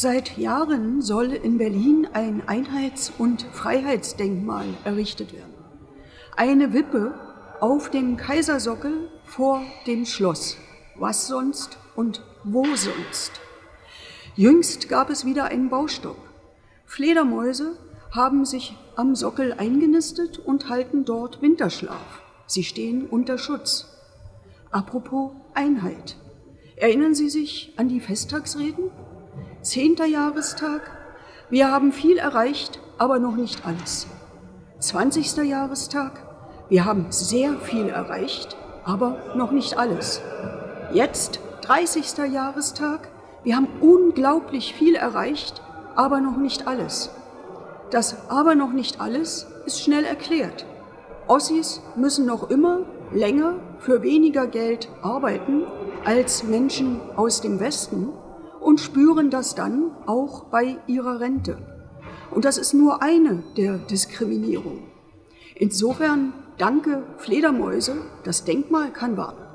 Seit Jahren soll in Berlin ein Einheits- und Freiheitsdenkmal errichtet werden. Eine Wippe auf dem Kaisersockel vor dem Schloss. Was sonst und wo sonst? Jüngst gab es wieder einen Baustopp. Fledermäuse haben sich am Sockel eingenistet und halten dort Winterschlaf. Sie stehen unter Schutz. Apropos Einheit. Erinnern Sie sich an die Festtagsreden? Zehnter Jahrestag. Wir haben viel erreicht, aber noch nicht alles. Zwanzigster Jahrestag. Wir haben sehr viel erreicht, aber noch nicht alles. Jetzt 30. Jahrestag. Wir haben unglaublich viel erreicht, aber noch nicht alles. Das aber noch nicht alles ist schnell erklärt. Ossis müssen noch immer länger für weniger Geld arbeiten als Menschen aus dem Westen und spüren das dann auch bei ihrer Rente. Und das ist nur eine der Diskriminierungen. Insofern danke Fledermäuse, das Denkmal kann warten.